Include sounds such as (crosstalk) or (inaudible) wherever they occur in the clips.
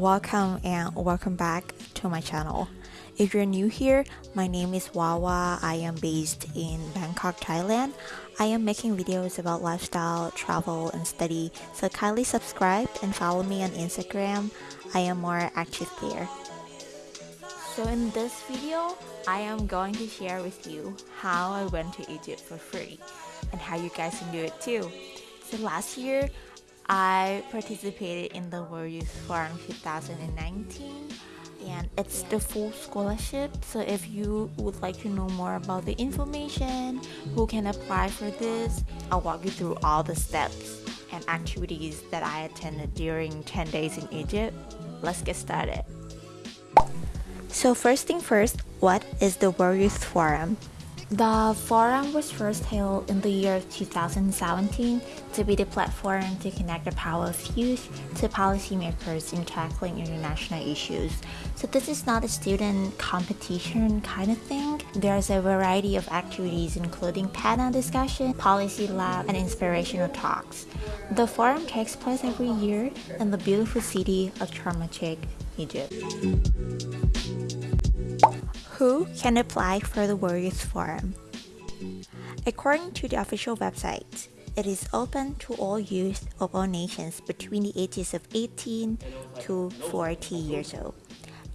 Welcome and welcome back to my channel. If you're new here, my name is Wawa. I am based in Bangkok, Thailand. I am making videos about lifestyle, travel, and study, so kindly subscribe and follow me on Instagram. I am more active there. So in this video, I am going to share with you how I went to Egypt for free and how you guys can do it too. So last year, I participated in the World Youth Forum 2019 and it's the full scholarship. So if you would like to know more about the information who can apply for this I'll walk you through all the steps and activities that I attended during 10 days in Egypt. Let's get started. So first thing first what is the World Youth Forum the forum was first held in the year 2017 to be the platform to connect the power of youth to policymakers in tackling international issues. So this is not a student competition kind of thing. There's a variety of activities including panel discussion, policy lab, and inspirational talks. The forum takes place every year in the beautiful city of Sharm Egypt. Who can apply for the World Youth Forum? According to the official website, it is open to all youth of all nations between the ages of 18 to 40 years old.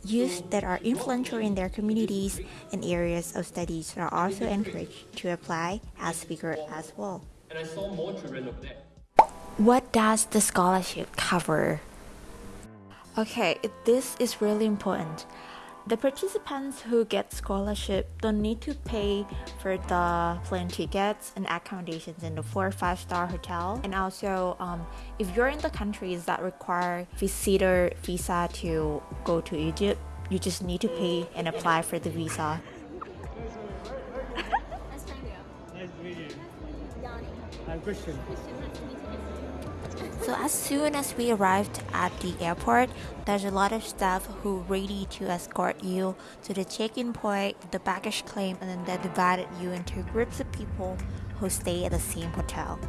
Youth that are influential in their communities and areas of studies are also encouraged to apply as speakers as well. And I saw more children of there. What does the scholarship cover? Okay, this is really important. The participants who get scholarship don't need to pay for the plane tickets and accommodations in the four or five star hotel. And also, um, if you're in the countries that require visitor visa to go to Egypt, you just need to pay and apply for the visa. nice to meet you. Yanni. I'm Christian. Christian, nice to meet you. So as soon as we arrived at the airport, there's a lot of staff who ready to escort you to the check-in point, the baggage claim, and then they divided you into groups of people who stay at the same hotel.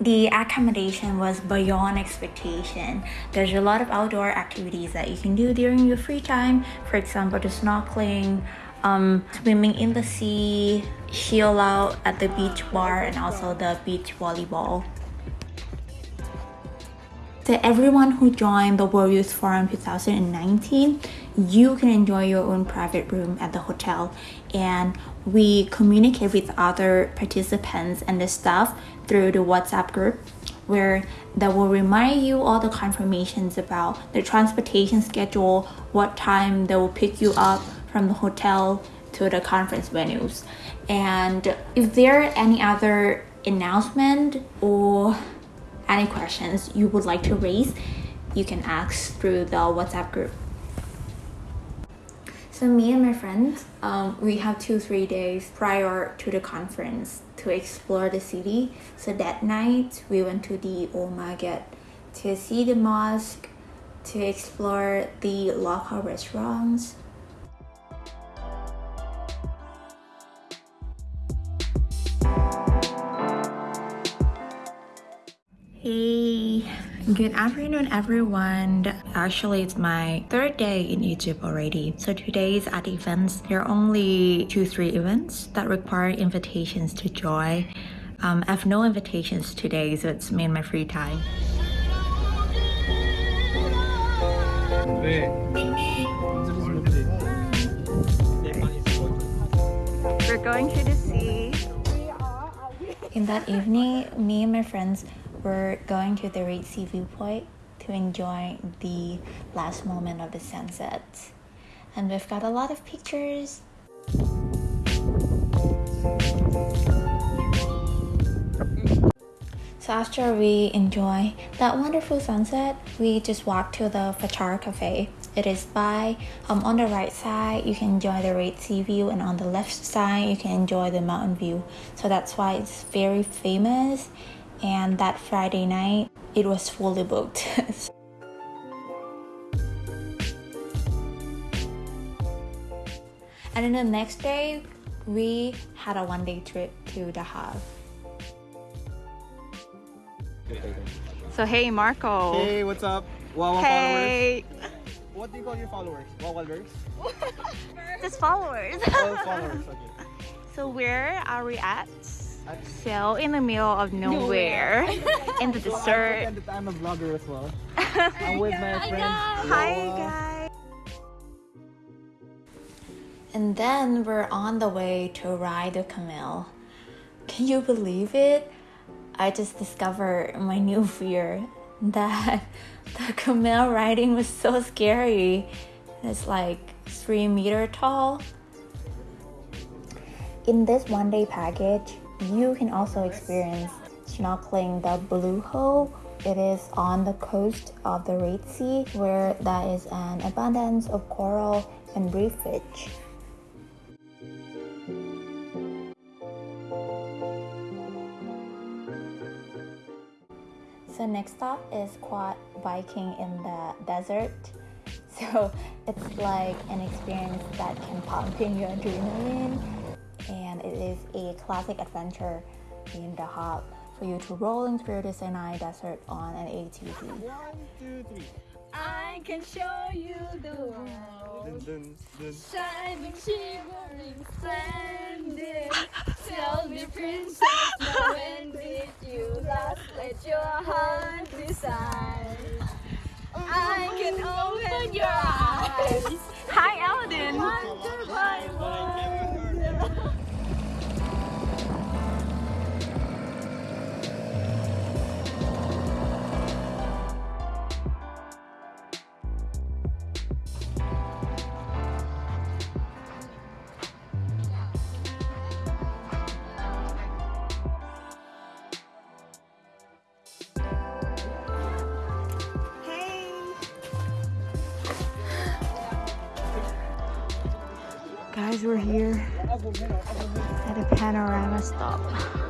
The accommodation was beyond expectation. There's a lot of outdoor activities that you can do during your free time. For example, the snorkeling, um, swimming in the sea, chill out at the beach bar, and also the beach volleyball. To everyone who joined the World Youth Forum 2019, you can enjoy your own private room at the hotel and we communicate with other participants and the staff through the WhatsApp group where that will remind you all the confirmations about the transportation schedule, what time they will pick you up, from the hotel to the conference venues. And if there are any other announcement or any questions you would like to raise, you can ask through the WhatsApp group. So me and my friends, um, we have two, three days prior to the conference to explore the city. So that night we went to the Old Market to see the mosque, to explore the local restaurants, good afternoon everyone. Actually, it's my third day in Egypt already. So today's at events, there are only two, three events that require invitations to join. Um, I have no invitations today, so it's me and my free time. We're going to the sea. In that evening, me and my friends we're going to the Red Sea viewpoint to enjoy the last moment of the sunset. And we've got a lot of pictures. So after we enjoy that wonderful sunset, we just walk to the Farsha Cafe. It is by um, on the right side you can enjoy the Red Sea view and on the left side you can enjoy the mountain view. So that's why it's very famous and that Friday night it was fully booked. (laughs) and then the next day we had a one day trip to Dahab. So hey Marco. Hey, what's up? Wawa Hey. followers. What do you call your followers? Wawalers? Just followers. Oh, followers, okay. (laughs) so where are we at? At- So in the middle of nowhere, (laughs) in the So I desert. pretend I'm a vlogger as well. (laughs) I'm with my friend. Hi guys. And then we're on the way to ride the camel. Can you believe it? I just discovered my new fear (laughs) that the camel riding was so scary. It's like three meter tall. In this one day package, you can also experience snorkeling the Blue Hole. It is on the coast of the Red Sea where there is an abundance of coral and reef fish. So next stop is quad biking in the desert. (laughs) So it's like an experience that can pump in your adrenaline it is a classic adventure in Dahab for you to rolling through the Sinai desert on an ATV. One, two, three. I can show you the world. Dun, dun, dun. Shining, shivering, splendid. Tell me, princess, now when did you last let your heart decide? Guys, we're here at a panorama stop.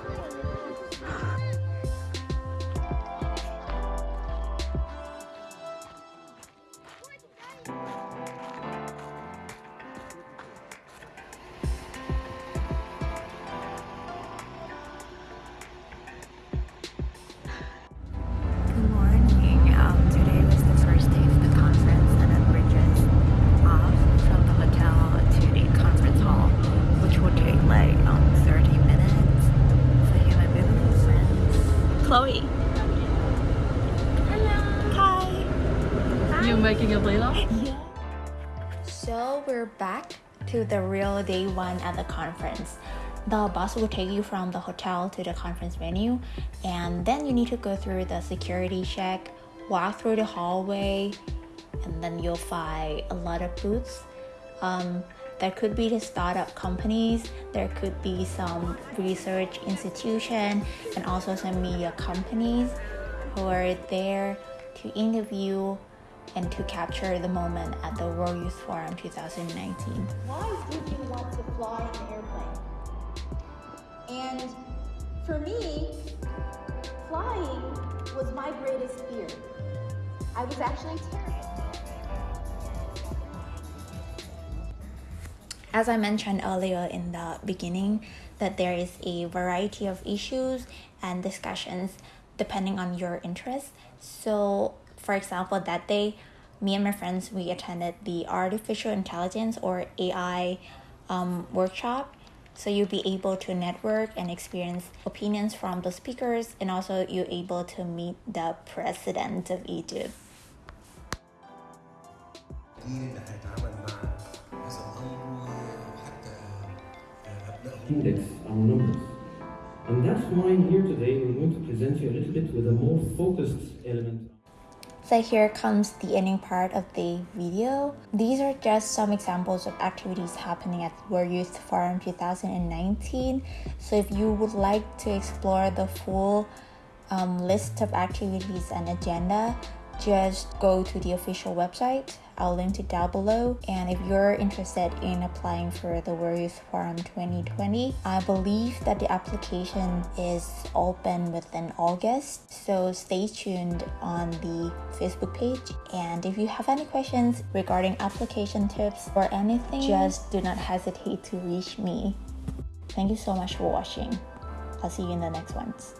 So we're back to the real day one at the conference. The bus will take you from the hotel to the conference venue, and then you need to go through the security check, walk through the hallway, and then you'll find a lot of booths. Um, there could be the startup companies, there could be some research institution, and also some media companies who are there to interview and to capture the moment at the World Youth Forum 2019. why did you want to fly an airplane? And for me, flying was my greatest fear. I was actually terrified. As I mentioned earlier in the beginning, that there is a variety of issues and discussions depending on your interests. So, for example, that day, me and my friends, we attended the artificial intelligence or AI um, workshop. So you'll be able to network and experience opinions from the speakers, and also you're able to meet the president of Egypt. Index our numbers. And that's why I'm here today we're going to present you a little bit with a more focused element. So here comes the ending part of the video. These are just some examples of activities happening at World Youth Forum 2019. So if you would like to explore the full um, list of activities and agenda, just go to the official website. I'll link it down below. And if you're interested in applying for the Youth Forum 2020, I believe that the application is open within August. So stay tuned on the Facebook page. And if you have any questions regarding application tips or anything, just do not hesitate to reach me. Thank you so much for watching. I'll see you in the next ones.